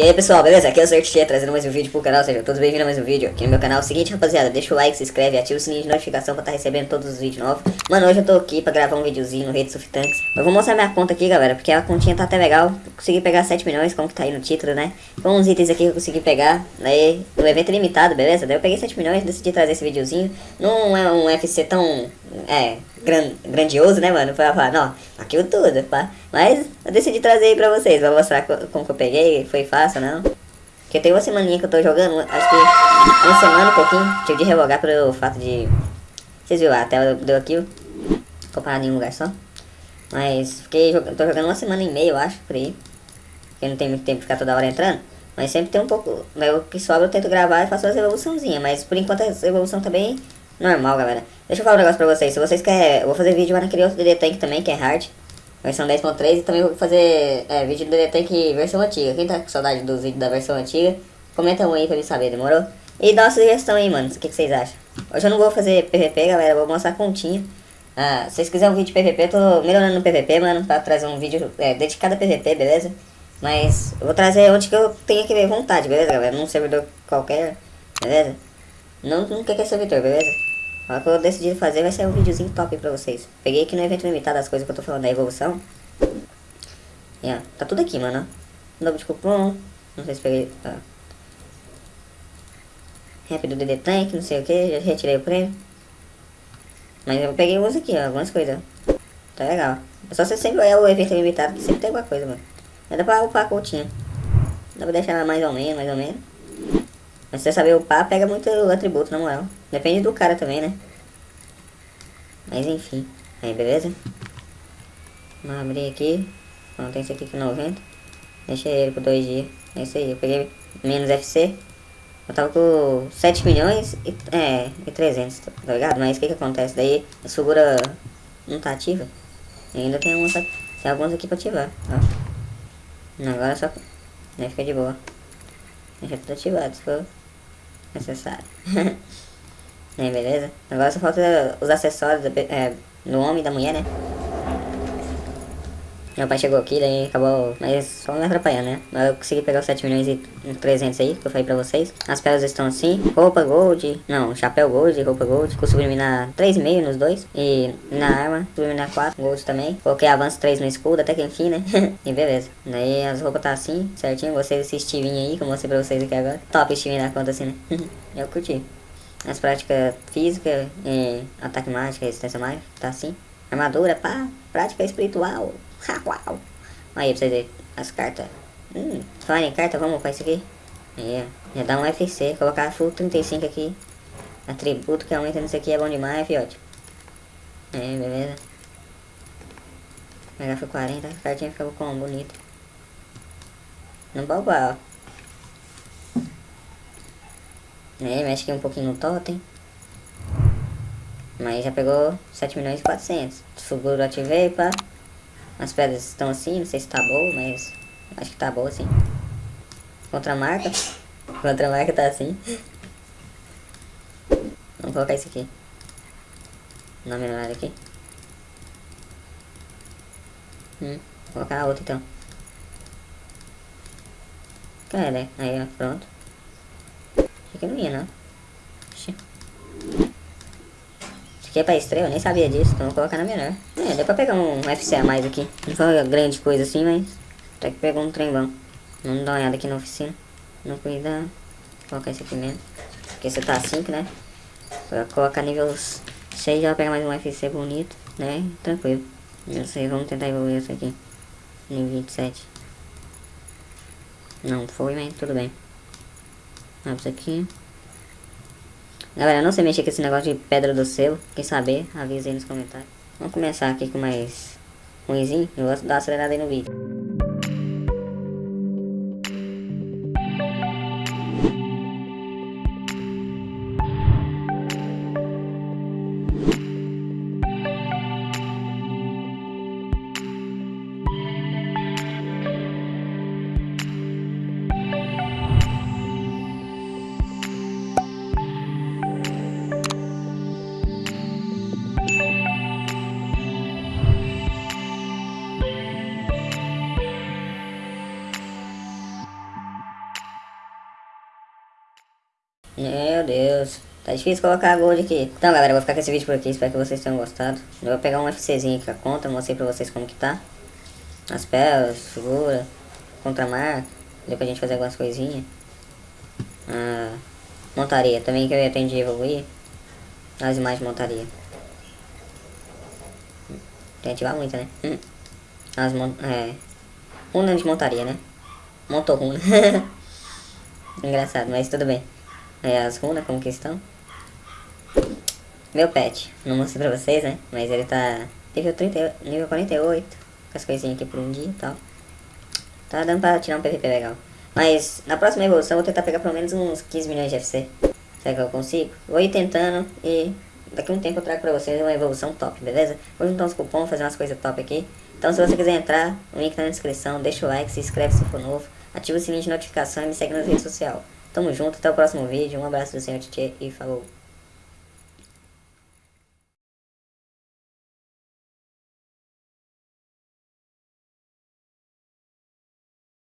E aí pessoal, beleza? Aqui é o Certia trazendo mais um vídeo pro canal, sejam todos bem-vindos a mais um vídeo aqui no meu canal. Seguinte rapaziada, deixa o like, se inscreve, ativa o sininho de notificação pra estar tá recebendo todos os vídeos novos. Mano, hoje eu tô aqui pra gravar um videozinho no Redes of Tanks. Eu vou mostrar minha conta aqui, galera, porque a continha tá até legal. Consegui pegar 7 milhões, como que tá aí no título, né? Com uns itens aqui que eu consegui pegar, daí o evento é limitado, beleza? Daí eu peguei 7 milhões, decidi trazer esse videozinho. Não é um FC tão, é, gran, grandioso, né, mano? Pra falar, não, aqui o tudo, pá. Mas eu decidi trazer aí pra vocês, pra mostrar como que eu peguei, foi fácil, não? Porque tem uma semaninha que eu tô jogando, acho que uma semana, um pouquinho, tive de revogar pelo fato de... Vocês viram, a tela deu aqui, comparado em um lugar só. Mas fiquei jogando, tô jogando uma semana e meia, eu acho, por aí. Porque não tem muito tempo de ficar toda hora entrando. Mas sempre tem um pouco, né, o que sobra eu tento gravar e faço as evoluçãozinhas. Mas por enquanto a evolução tá bem normal, galera. Deixa eu falar um negócio pra vocês. Se vocês querem, eu vou fazer vídeo lá naquele outro DD Tank também, que é hard versão 10.3 e também vou fazer é, vídeo do DD Tank versão antiga. Quem tá com saudade dos vídeos da versão antiga, comenta um aí pra me saber, demorou? E dá uma sugestão aí, mano, o que, que vocês acham? Hoje eu não vou fazer PVP, galera, vou mostrar a continha. Ah, se vocês quiserem um vídeo de PVP, eu tô melhorando no PVP, mano, pra trazer um vídeo é, dedicado a PVP, beleza? Mas eu vou trazer onde que eu tenho que ver vontade, beleza, galera? Num servidor qualquer, beleza? Não, não quer que é servidor, beleza? O que eu decidi fazer vai ser um videozinho top pra vocês. Peguei aqui no evento limitado as coisas que eu tô falando da evolução. Yeah, tá tudo aqui, mano. Novo de cupom. Não sei se peguei. Tá. Rap do DD Tank, não sei o que. Já retirei o prêmio. Mas eu peguei uns aqui, ó, algumas coisas. Tá legal. É só você sempre olhar o evento limitado que sempre tem alguma coisa, mano. Dá pra upar a continha. Dá pra deixar mais ou menos, mais ou menos. Mas você saber upar, pega muito atributo, na moral. Depende do cara também, né? Mas enfim. Aí, beleza? Vamos abrir aqui. Pronto, esse aqui que 90. Deixei ele por dois dias. É isso aí, eu peguei menos FC. Eu tava com 7 milhões e, é, e 300, tá ligado? Mas o que que acontece? Daí a segura não tá ativa. E ainda tem, uma, tem alguns aqui pra ativar, ó. Agora só... Né, fica de boa. Deixa tudo ativado, se for necessário. né, beleza? Agora só falta os acessórios é, no homem e da mulher, né? Meu pai chegou aqui, daí acabou, mas só me atrapalhando, né? Mas eu consegui pegar os 7 milhões e 300 aí, que eu falei pra vocês. As pedras estão assim, roupa gold, não, chapéu gold, roupa gold. Com subliminar 3,5 nos dois. E na arma, subliminar 4, gold também. Coloquei avanço 3 no escudo, até que enfim, né? e beleza. Daí as roupas tá assim, certinho. Gostei desse Stevinho aí, que eu mostrei pra vocês aqui agora. Top Stevinho na conta assim, né? eu curti. As práticas física e ataque mágico, resistência mágica, tá assim. Armadura, pá, prática espiritual. Uau. Aí pra você ver as cartas. Hum, falar em carta, vamos para isso aqui. Aí, já dá um FC. Colocar full 35 aqui. Atributo que aumenta nisso aqui é bom demais, fiote. Aí, beleza. Pegar foi 40, a cartinha ficou com bonito. Não baubá, ó. Aí, mexe aqui um pouquinho no totem. Mas já pegou 7 milhões e 400. Seguro ativei, pá. As pedras estão assim, não sei se tá boa, mas acho que tá boa assim. Contra a marca. Tá assim. Vamos colocar isso aqui. Na menor aqui. Hum, vou colocar a outra então. Cara, aí ó, pronto. Que não ia não. É pra estreia, eu nem sabia disso, então vou colocar na menor. É, deu pra pegar um FC a mais aqui. Não foi grande coisa assim, mas até que pegou um trem bom. Vamos dar uma olhada aqui na oficina. Não cuidar. Vou colocar esse aqui mesmo. Porque você tá 5, né? Pra colocar nível 6 já vai pegar mais um FC bonito, né? Tranquilo. Não sei, vamos tentar evoluir esse aqui. Nível 27. Não foi, mas tudo bem. Vamos aqui. Galera, não sei mexer com esse negócio de pedra do selo. Quem saber, avisa aí nos comentários. Vamos começar aqui com mais ruimzinho. Eu vou dar uma acelerada aí no vídeo. Meu Deus. Tá difícil colocar gold aqui. Então, galera, eu vou ficar com esse vídeo por aqui. Espero que vocês tenham gostado. Eu vou pegar um FCzinho aqui a conta. Mostrei pra vocês como que tá. As pelas, figura, contramarca. Deu pra gente fazer algumas coisinhas. Ah, montaria. Também que eu ter evoluir. As imagens de montaria. Tem que ativar muito, né? Hum. As mon... É... Runa de montaria, né? Montou runa. Engraçado, mas tudo bem. Aí as runas, como que estão? Meu pet. Não mostrei pra vocês, né? Mas ele tá... Nível, 30, nível 48. Com as coisinhas aqui por um dia e tal. Tá dando pra tirar um PVP legal. Mas na próxima evolução eu vou tentar pegar pelo menos uns 15 milhões de FC. Será que eu consigo? Vou ir tentando e daqui a um tempo eu trago pra vocês uma evolução top, beleza? Vou juntar uns cupons, fazer umas coisas top aqui. Então se você quiser entrar, o link tá na descrição, deixa o like, se inscreve se for novo, ativa o sininho de notificação e me segue nas redes sociais. Tamo junto, até o próximo vídeo, um abraço do Senhor e falou!